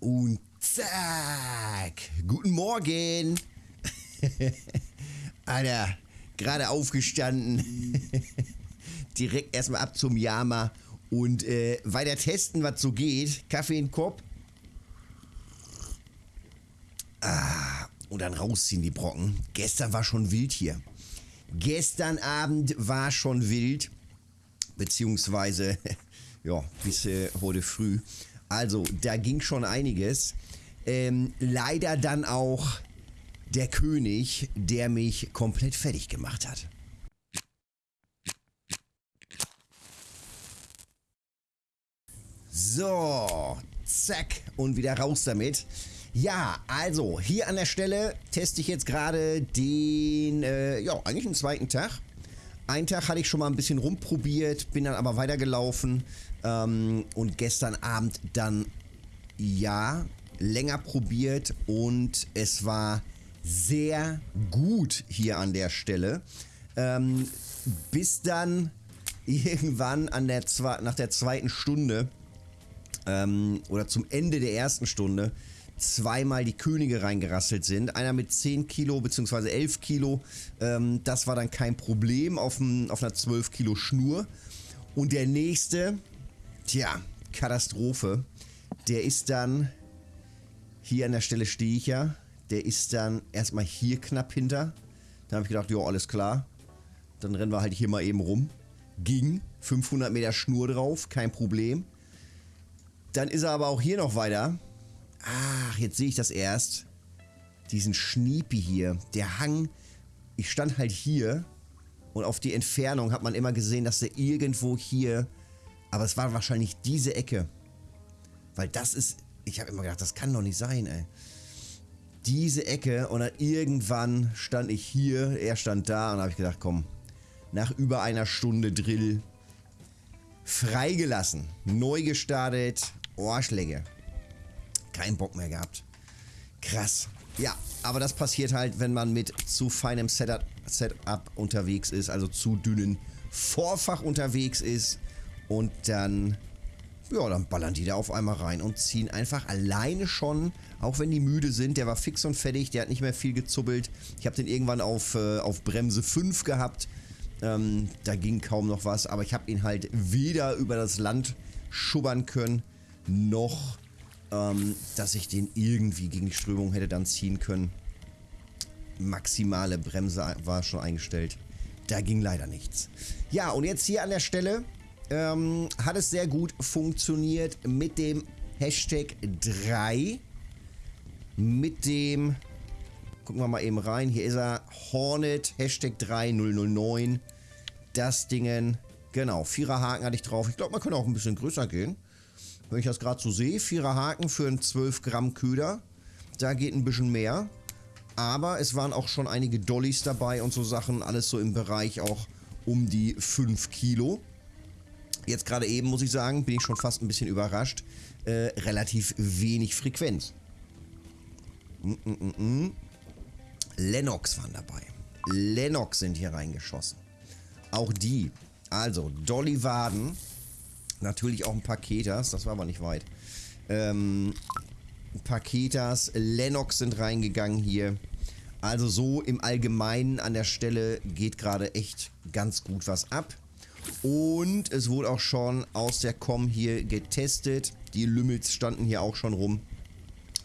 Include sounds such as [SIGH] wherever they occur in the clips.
Und zack. Guten Morgen. [LAUGHS] Alter, gerade aufgestanden. [LAUGHS] Direkt erstmal ab zum Yama und äh, weiter testen, was so geht. Kaffee in den Kopf. Ah, und dann rausziehen die Brocken. Gestern war schon wild hier. Gestern Abend war schon wild. Beziehungsweise, [LAUGHS] ja, bis äh, heute früh. Also, da ging schon einiges. Ähm, leider dann auch der König, der mich komplett fertig gemacht hat. So, zack und wieder raus damit. Ja, also hier an der Stelle teste ich jetzt gerade den, äh, ja, eigentlich den zweiten Tag. Einen Tag hatte ich schon mal ein bisschen rumprobiert, bin dann aber weitergelaufen ähm, und gestern Abend dann, ja, länger probiert und es war sehr gut hier an der Stelle. Ähm, bis dann irgendwann an der nach der zweiten Stunde ähm, oder zum Ende der ersten Stunde zweimal die Könige reingerasselt sind. Einer mit 10 Kilo bzw. 11 Kilo. Ähm, das war dann kein Problem auf, ein, auf einer 12 Kilo Schnur. Und der nächste, tja, Katastrophe. Der ist dann, hier an der Stelle stehe ich ja, der ist dann erstmal hier knapp hinter. Dann habe ich gedacht, ja, alles klar. Dann rennen wir halt hier mal eben rum. Ging, 500 Meter Schnur drauf, kein Problem. Dann ist er aber auch hier noch weiter. Ach, jetzt sehe ich das erst. Diesen Schniepi hier. Der Hang. Ich stand halt hier. Und auf die Entfernung hat man immer gesehen, dass der irgendwo hier... Aber es war wahrscheinlich diese Ecke. Weil das ist... Ich habe immer gedacht, das kann doch nicht sein, ey. Diese Ecke und dann irgendwann stand ich hier, er stand da und habe ich gedacht, komm, nach über einer Stunde Drill freigelassen, neu gestartet Ohrschläge. Kein Bock mehr gehabt. Krass. Ja, aber das passiert halt, wenn man mit zu feinem Setup, Setup unterwegs ist, also zu dünnen Vorfach unterwegs ist und dann, ja, dann ballern die da auf einmal rein und ziehen einfach alleine schon, auch wenn die müde sind, der war fix und fertig, der hat nicht mehr viel gezuppelt. Ich habe den irgendwann auf, äh, auf Bremse 5 gehabt, ähm, da ging kaum noch was, aber ich habe ihn halt weder über das Land schubbern können, noch, ähm, dass ich den irgendwie gegen die Strömung hätte dann ziehen können. Maximale Bremse war schon eingestellt. Da ging leider nichts. Ja, und jetzt hier an der Stelle ähm, hat es sehr gut funktioniert mit dem Hashtag 3. Mit dem, gucken wir mal eben rein, hier ist er, Hornet, Hashtag 3009. Das Dingen, genau, vierer Haken hatte ich drauf. Ich glaube, man könnte auch ein bisschen größer gehen. Wenn ich das gerade so sehe, vierer Haken für einen 12 Gramm Köder. Da geht ein bisschen mehr. Aber es waren auch schon einige Dollys dabei und so Sachen. Alles so im Bereich auch um die 5 Kilo. Jetzt gerade eben, muss ich sagen, bin ich schon fast ein bisschen überrascht. Äh, relativ wenig Frequenz. Mm -mm -mm. mm. Lennox waren dabei. Lennox sind hier reingeschossen. Auch die. Also, Dolly Waden Natürlich auch ein Paketas, das war aber nicht weit. Ähm, Paketas, Lennox sind reingegangen hier. Also so im Allgemeinen an der Stelle geht gerade echt ganz gut was ab. Und es wurde auch schon aus der Com hier getestet. Die Lümmels standen hier auch schon rum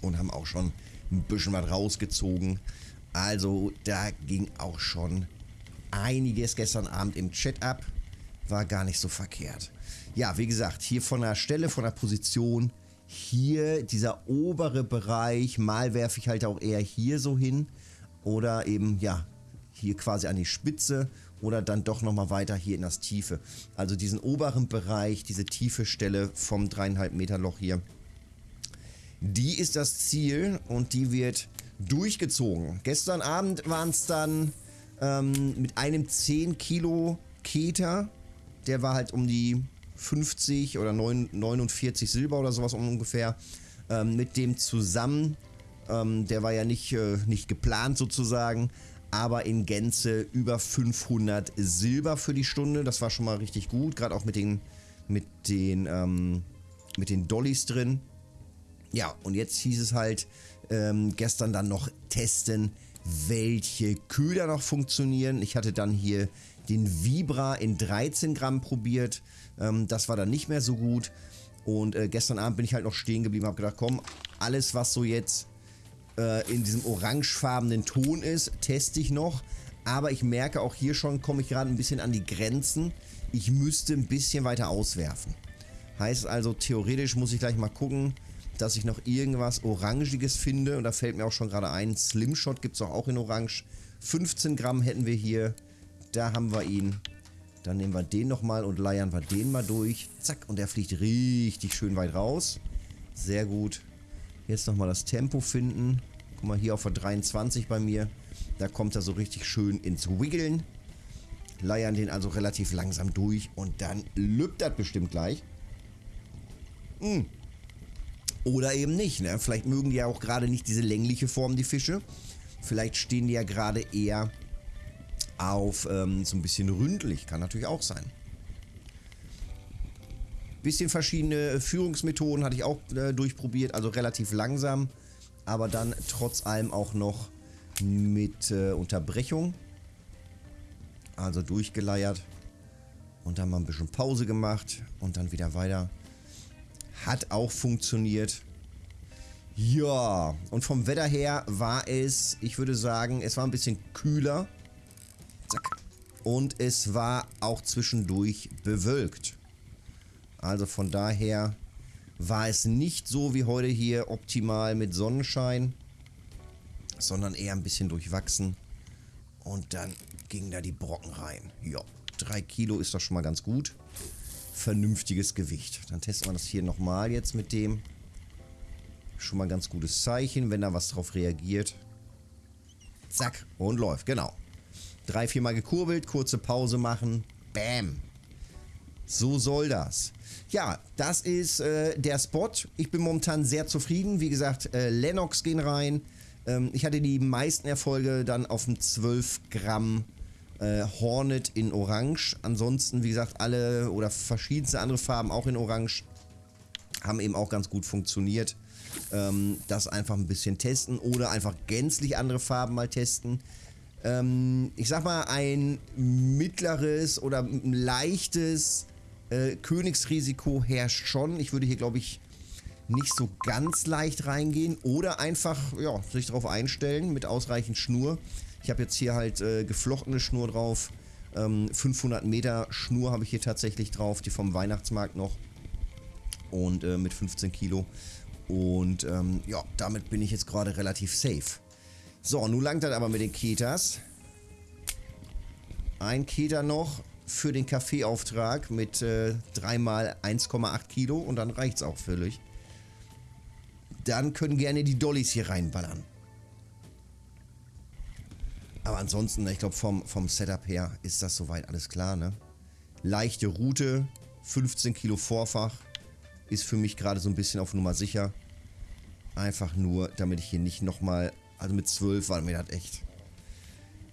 und haben auch schon ein bisschen was rausgezogen. Also da ging auch schon einiges gestern Abend im Chat ab. War gar nicht so verkehrt. Ja, wie gesagt, hier von der Stelle, von der Position, hier dieser obere Bereich, mal werfe ich halt auch eher hier so hin oder eben, ja, hier quasi an die Spitze oder dann doch nochmal weiter hier in das Tiefe. Also diesen oberen Bereich, diese tiefe Stelle vom dreieinhalb Meter Loch hier, die ist das Ziel und die wird durchgezogen. Gestern Abend waren es dann ähm, mit einem 10 Kilo Keter, der war halt um die 50 oder 49 Silber oder sowas ungefähr ähm, mit dem zusammen. Ähm, der war ja nicht, äh, nicht geplant sozusagen, aber in Gänze über 500 Silber für die Stunde. Das war schon mal richtig gut, gerade auch mit den, mit den, ähm, mit den Dollys drin. Ja, und jetzt hieß es halt ähm, gestern dann noch testen, welche Köder noch funktionieren. Ich hatte dann hier den Vibra in 13 Gramm probiert. Ähm, das war dann nicht mehr so gut. Und äh, gestern Abend bin ich halt noch stehen geblieben, habe gedacht, komm, alles was so jetzt äh, in diesem orangefarbenen Ton ist, teste ich noch. Aber ich merke auch hier schon, komme ich gerade ein bisschen an die Grenzen. Ich müsste ein bisschen weiter auswerfen. Heißt also, theoretisch muss ich gleich mal gucken, dass ich noch irgendwas Orangiges finde. Und da fällt mir auch schon gerade ein, Slimshot gibt es auch in Orange. 15 Gramm hätten wir hier. Da haben wir ihn. Dann nehmen wir den nochmal und leiern wir den mal durch. Zack, und der fliegt richtig schön weit raus. Sehr gut. Jetzt nochmal das Tempo finden. Guck mal, hier auf der 23 bei mir. Da kommt er so richtig schön ins Wiggeln. Leiern den also relativ langsam durch und dann lübt das bestimmt gleich. Hm. Oder eben nicht, ne? Vielleicht mögen die ja auch gerade nicht diese längliche Form, die Fische. Vielleicht stehen die ja gerade eher auf ähm, so ein bisschen ründlich. Kann natürlich auch sein. Bisschen verschiedene Führungsmethoden hatte ich auch äh, durchprobiert, also relativ langsam, aber dann trotz allem auch noch mit äh, Unterbrechung. Also durchgeleiert und dann mal ein bisschen Pause gemacht und dann wieder weiter. Hat auch funktioniert. Ja, und vom Wetter her war es, ich würde sagen, es war ein bisschen kühler. Und es war auch zwischendurch bewölkt. Also von daher war es nicht so wie heute hier optimal mit Sonnenschein, sondern eher ein bisschen durchwachsen. Und dann gingen da die Brocken rein. Ja, drei Kilo ist doch schon mal ganz gut vernünftiges Gewicht. Dann testen wir das hier nochmal jetzt mit dem. Schon mal ein ganz gutes Zeichen, wenn da was drauf reagiert. Zack, und läuft, genau. Drei, viermal gekurbelt, kurze Pause machen. Bam. So soll das. Ja, das ist äh, der Spot. Ich bin momentan sehr zufrieden. Wie gesagt, äh, Lennox gehen rein. Ähm, ich hatte die meisten Erfolge dann auf dem 12 Gramm äh, Hornet in Orange. Ansonsten, wie gesagt, alle oder verschiedenste andere Farben auch in Orange haben eben auch ganz gut funktioniert. Ähm, das einfach ein bisschen testen oder einfach gänzlich andere Farben mal testen. Ähm, ich sag mal, ein mittleres oder ein leichtes äh, Königsrisiko herrscht schon. Ich würde hier, glaube ich, nicht so ganz leicht reingehen oder einfach ja, sich darauf einstellen mit ausreichend Schnur. Ich habe jetzt hier halt äh, geflochtene Schnur drauf. Ähm, 500 Meter Schnur habe ich hier tatsächlich drauf, die vom Weihnachtsmarkt noch. Und äh, mit 15 Kilo. Und ähm, ja, damit bin ich jetzt gerade relativ safe. So, nun langt das aber mit den Ketas. Ein Keter noch für den Kaffeeauftrag mit äh, 3 mal 1,8 Kilo und dann reicht es auch völlig. Dann können gerne die Dollys hier reinballern. Aber ansonsten, ich glaube, vom, vom Setup her ist das soweit alles klar, ne? Leichte Route, 15 Kilo Vorfach, ist für mich gerade so ein bisschen auf Nummer sicher. Einfach nur, damit ich hier nicht nochmal, also mit 12 war mir das echt.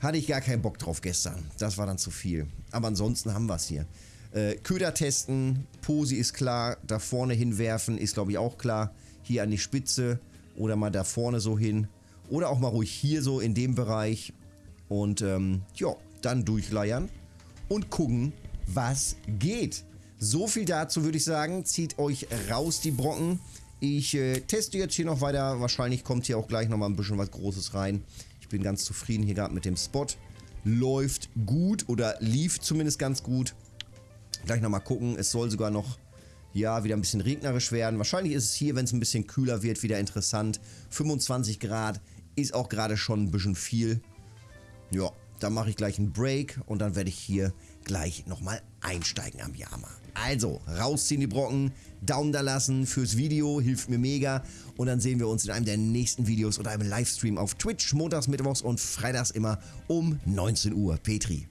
Hatte ich gar keinen Bock drauf gestern. Das war dann zu viel. Aber ansonsten haben wir es hier. Äh, Köder testen, Posi ist klar, da vorne hinwerfen ist glaube ich auch klar. Hier an die Spitze oder mal da vorne so hin. Oder auch mal ruhig hier so in dem Bereich und ähm, ja, dann durchleiern und gucken, was geht. So viel dazu würde ich sagen. Zieht euch raus die Brocken. Ich äh, teste jetzt hier noch weiter. Wahrscheinlich kommt hier auch gleich nochmal ein bisschen was Großes rein. Ich bin ganz zufrieden hier gerade mit dem Spot. Läuft gut oder lief zumindest ganz gut. Gleich nochmal gucken. Es soll sogar noch ja, wieder ein bisschen regnerisch werden. Wahrscheinlich ist es hier, wenn es ein bisschen kühler wird, wieder interessant. 25 Grad ist auch gerade schon ein bisschen viel. Ja, dann mache ich gleich einen Break und dann werde ich hier gleich nochmal einsteigen am Yama. Also, rausziehen die Brocken, Daumen da lassen fürs Video, hilft mir mega. Und dann sehen wir uns in einem der nächsten Videos oder einem Livestream auf Twitch, montags, mittwochs und freitags immer um 19 Uhr. Petri.